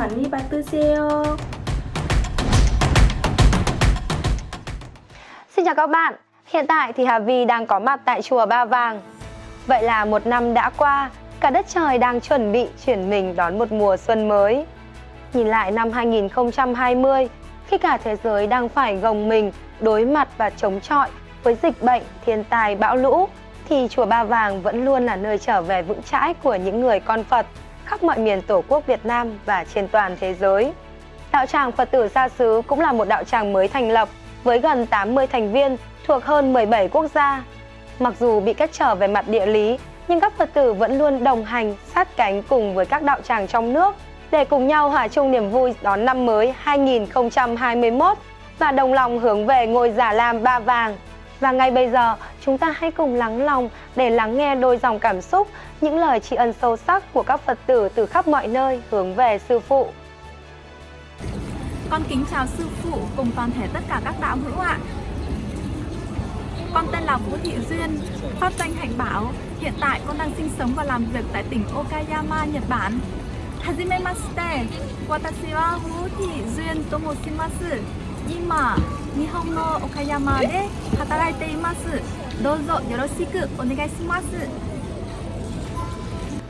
많이 받으세요. Xin chào các bạn, hiện tại thì Hà Vi đang có mặt tại chùa Ba Vàng. Vậy là một năm đã qua, cả đất trời đang chuẩn bị chuyển mình đón một mùa xuân mới. Nhìn lại năm 2020, khi cả thế giới đang phải gồng mình đối mặt và chống chọi với dịch bệnh, thiên tai, bão lũ, thì chùa Ba Vàng vẫn luôn là nơi trở về vững chãi của những người con Phật khắp mọi miền Tổ quốc Việt Nam và trên toàn thế giới. Đạo tràng Phật tử gia Sứ cũng là một đạo tràng mới thành lập với gần 80 thành viên thuộc hơn 17 quốc gia. Mặc dù bị cách trở về mặt địa lý, nhưng các Phật tử vẫn luôn đồng hành, sát cánh cùng với các đạo tràng trong nước để cùng nhau hòa chung niềm vui đón năm mới 2021 và đồng lòng hướng về ngôi Già Lam Ba Vàng. Và ngay bây giờ, chúng ta hãy cùng lắng lòng để lắng nghe đôi dòng cảm xúc, những lời tri ân sâu sắc của các Phật tử từ khắp mọi nơi hướng về Sư Phụ. Con kính chào Sư Phụ cùng toàn thể tất cả các đạo hữu ạ. Con tên là Vũ Thị Duyên, pháp danh Hạnh Bảo. Hiện tại con đang sinh sống và làm việc tại tỉnh Okayama, Nhật Bản. Hajime mashite, watashi wa Fuji Duyên tomoshimasu. Ima, Nihon no Okayama de hataraite imasu. Dozo yoroshiku onegai shimasu.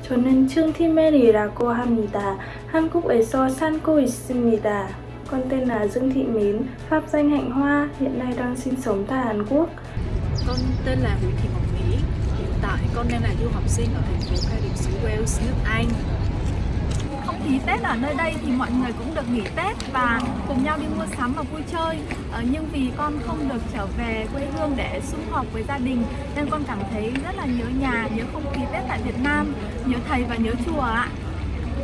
저는 층티멜이라고 합니다. 한국에서 살고 있습니다. Con tên là Dương Thị Mến, pháp danh Hạnh Hoa, hiện nay đang sinh sống tại Hàn Quốc. Con tên là Nguyễn Thị Ngọc Mỹ. Hiện tại con đang là du học sinh ở thành phố Cardiff xứ Wales, nước Anh. thì Tết ở nơi đây thì mọi người cũng được nghỉ Tết và cùng nhau đi mua sắm và vui chơi. Ờ, nhưng vì con không được trở về quê hương để sum họp với gia đình nên con cảm thấy rất là nhớ nhà, nhớ không khí Tết tại Việt Nam, nhớ thầy và nhớ chùa ạ.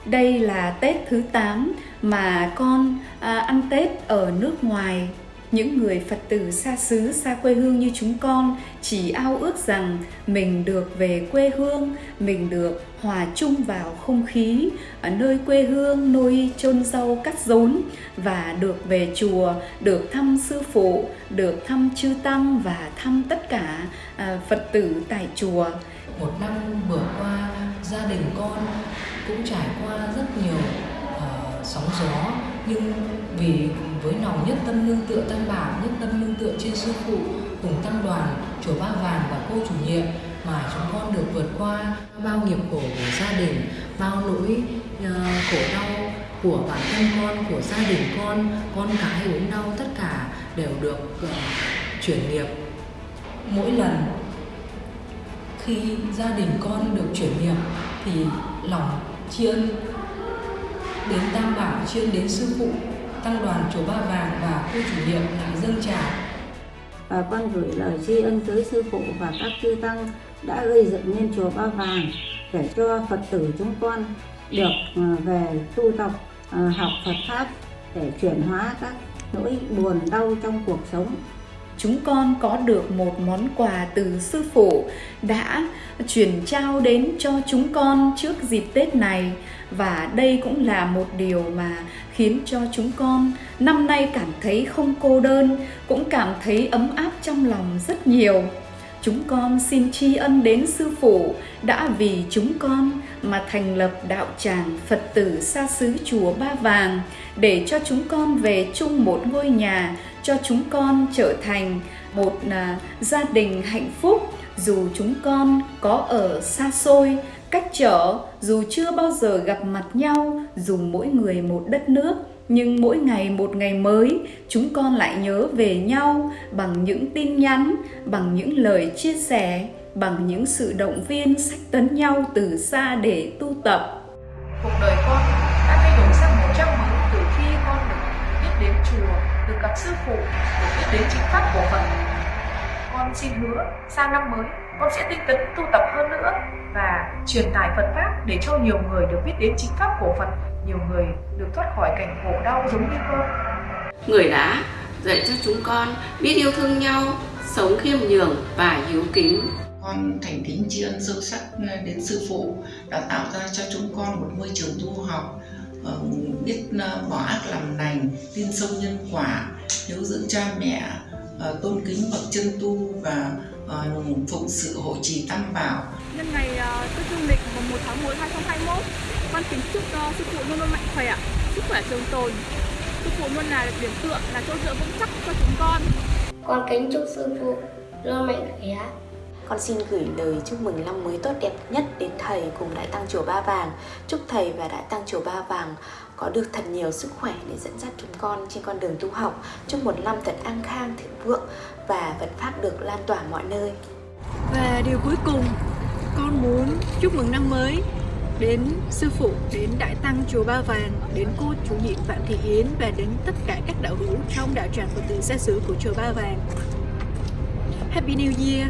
Đây là Tết thứ 8 mà con à, ăn Tết ở nước ngoài. Những người Phật tử xa xứ, xa quê hương như chúng con chỉ ao ước rằng mình được về quê hương, mình được hòa chung vào không khí ở nơi quê hương, nuôi chôn rau cắt rốn và được về chùa, được thăm sư phụ, được thăm chư tăng và thăm tất cả à, Phật tử tại chùa. một năm vừa qua gia đình con cũng trải qua rất nhiều uh, sóng gió nhưng vì với lòng nhất tâm lương tựa tam bảo nhất tâm lương tựa trên sư phụ cùng tăng đoàn chùa ba vàng và cô chủ nhiệm mà chúng con được vượt qua bao nghiệp khổ của gia đình bao nỗi uh, khổ đau của bản thân con của gia đình con con cái ốm đau tất cả đều được uh, chuyển nghiệp. Mỗi lần khi gia đình con được chuyển nghiệp thì lòng tri ân đến tam bảo tri ân đến sư phụ tăng đoàn chùa ba vàng và cô chủ nhiệm lại dâng trào và con gửi lời tri ân tới sư phụ và các chư tăng đã gây dựng nên chùa Ba Vàng để cho Phật tử chúng con được ờ, về tu tập ờ, học Phật pháp để chuyển hóa các nỗi buồn đau trong cuộc sống. chúng con có được một món quà từ sư phụ đã chuyển trao đến cho chúng con trước dịp Tết này và đây cũng là một điều mà khiến cho chúng con năm nay cảm thấy không cô đơn, cũng cảm thấy ấm áp trong lòng rất nhiều. Chúng con xin tri ân đến sư phụ đã vì chúng con mà thành lập đạo tràng Phật tử xa xứ chùa Ba Vàng để cho chúng con về chung một ngôi nhà, cho chúng con trở thành một à, gia đình hạnh phúc dù chúng con có ở xa xôi, cách trở, dù chưa bao giờ gặp mặt nhau, dù mỗi người một đất nước nhưng mỗi ngày một ngày mới chúng con lại nhớ về nhau bằng những tin nhắn bằng những lời chia sẻ bằng những sự động viên sách tấn nhau từ xa để tu tập. Cuộc đời con đã thay đổi sang một trang mới từ khi con được biết đến chùa được gặp sư phụ được biết đến chính pháp của phật con xin hứa sang năm mới con sẽ tinh tấn tu tập hơn nữa và truyền tải phật pháp để cho nhiều người được biết đến chính pháp của phật nhiều người được thoát khỏi cảnh khổ đau giống như con. Người đã dạy cho chúng con biết yêu thương nhau sống khiêm nhường và hiếu kính. Con thành kính tri ân sâu sắc đến sư phụ đã tạo ra cho chúng con một môi trường tu học ờ, biết ờ, bỏ ác làm lành tin sâu nhân quả hiếu dưỡng cha mẹ ờ, tôn kính bậc chân tu và ờ, phụng sự hộ trì tam bảo Nhân ngày uh, Tết Dương lịch mùng 1 tháng 1 2021, con kính chúc uh, sư phụ luôn luôn mạnh khỏe, sức khỏe trường tồn. Sư phụ luôn là điểm tựa, là chỗ dựa vững chắc cho chúng con. Con kính chúc sư phụ luôn mạnh khỏe. Con xin gửi lời chúc mừng năm mới tốt đẹp nhất đến thầy cùng Đại Tăng Chùa Ba Vàng. Chúc thầy và Đại Tăng Chùa Ba Vàng có được thật nhiều sức khỏe để dẫn dắt chúng con trên con đường tu học. Chúc một năm thật an khang, thịnh vượng và vận Pháp được lan tỏa mọi nơi. Và điều cuối cùng, con muốn chúc mừng năm mới đến sư phụ, đến Đại Tăng Chùa Ba Vàng, đến cô chủ nhiệm Phạm Thị Yến và đến tất cả các đạo hữu trong đạo tràng Phật tử xa xứ của Chùa Ba Vàng. Happy New Year!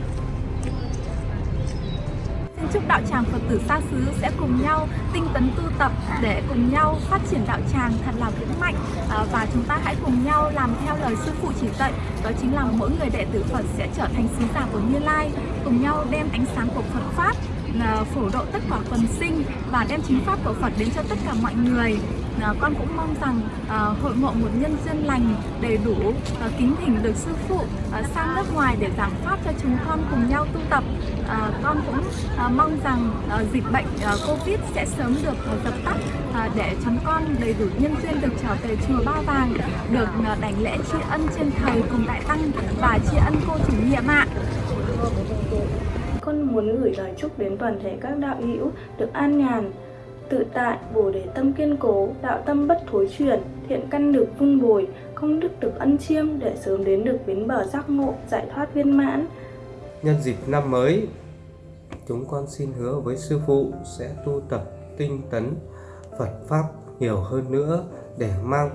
Chúc đạo tràng Phật tử xa xứ sẽ cùng nhau tinh tấn tu tập để cùng nhau phát triển đạo tràng thật là vững mạnh. À, và chúng ta hãy cùng nhau làm theo lời sư phụ chỉ dạy, đó chính là mỗi người đệ tử Phật sẽ trở thành sứ giả của Như Lai, cùng nhau đem ánh sáng của Phật pháp à, phổ độ tất cả quần sinh và đem chính pháp của Phật đến cho tất cả mọi người. À, con cũng mong rằng hội ngộ một nhân duyên lành, đầy đủ kính thỉnh được sư phụ sang nước ngoài để giảng pháp cho chúng con cùng nhau tu tập à, con cũng à, mong rằng à, dịch bệnh à, covid sẽ sớm được à, dập tắt à, để chúng con đầy đủ nhân duyên được trở về chùa ba vàng được à, đảnh lễ tri ân trên thầy cùng đại tăng và tri ân cô chủ nhiệm ạ con muốn gửi lời chúc đến toàn thể các đạo hữu được an nhàn tự tại, bổ đề tâm kiên cố, đạo tâm bất thối chuyển, thiện căn được vun bồi, công đức được ân chiêm để sớm đến được bến bờ giác ngộ, giải thoát viên mãn. Nhân dịp năm mới, chúng con xin hứa với Sư Phụ sẽ tu tập tinh tấn Phật Pháp nhiều hơn nữa để mang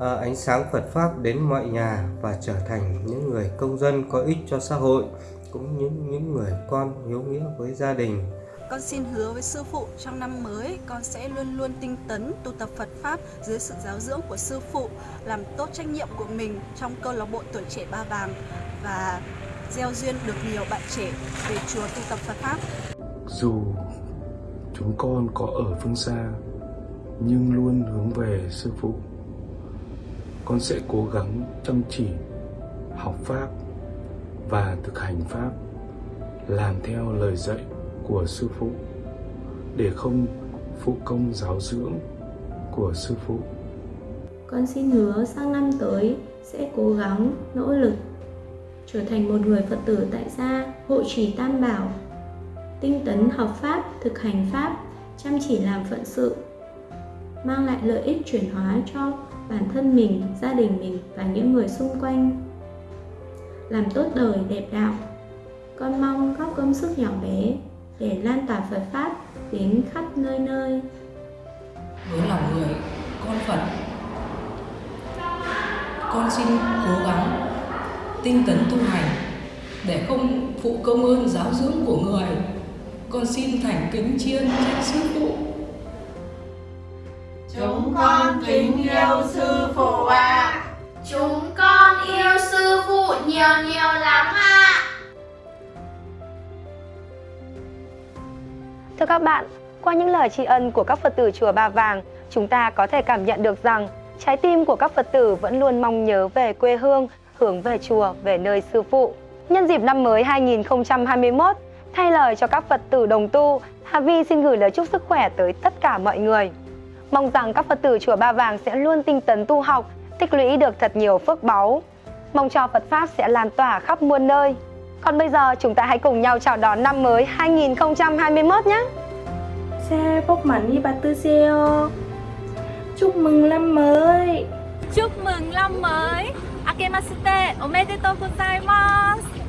à, ánh sáng Phật Pháp đến mọi nhà và trở thành những người công dân có ích cho xã hội, cũng như những người con hiếu nghĩa với gia đình. Con xin hứa với sư phụ trong năm mới con sẽ luôn luôn tinh tấn tu tập Phật pháp dưới sự giáo dưỡng của sư phụ, làm tốt trách nhiệm của mình trong câu lạc bộ tuổi trẻ Ba Vàng và gieo duyên được nhiều bạn trẻ về chùa tu tập Phật pháp. Dù chúng con có ở phương xa nhưng luôn hướng về sư phụ. Con sẽ cố gắng chăm chỉ học pháp và thực hành pháp làm theo lời dạy của sư phụ để không phụ công giáo dưỡng của sư phụ. Con xin hứa sang năm tới sẽ cố gắng nỗ lực trở thành một người Phật tử tại gia, hộ trì tam bảo, tinh tấn học pháp, thực hành pháp, chăm chỉ làm phận sự, mang lại lợi ích chuyển hóa cho bản thân mình, gia đình mình và những người xung quanh. Làm tốt đời đẹp đạo. Con mong góp công sức nhỏ bé để lan tỏa Phật Pháp đến khắp nơi nơi. Với lòng người, con Phật, con xin cố gắng tinh tấn tu hành để không phụ công ơn giáo dưỡng của người. Con xin thành kính chiên trách sư phụ. Chúng con kính yêu sư phụ ạ. À. Chúng con yêu sư phụ nhiều nhiều lắm ạ. À. Thưa các bạn, qua những lời tri ân của các Phật tử chùa Ba Vàng, chúng ta có thể cảm nhận được rằng trái tim của các Phật tử vẫn luôn mong nhớ về quê hương, hướng về chùa, về nơi sư phụ. Nhân dịp năm mới 2021, thay lời cho các Phật tử đồng tu, Hà Vi xin gửi lời chúc sức khỏe tới tất cả mọi người. Mong rằng các Phật tử chùa Ba Vàng sẽ luôn tinh tấn tu học, tích lũy được thật nhiều phước báu. Mong cho Phật Pháp sẽ lan tỏa khắp muôn nơi. Còn bây giờ chúng ta hãy cùng nhau chào đón năm mới 2021 nhé. Xe bốc mắn đi bà tư xeo. Chúc mừng năm mới. Chúc mừng năm mới. けましておめでとうございます。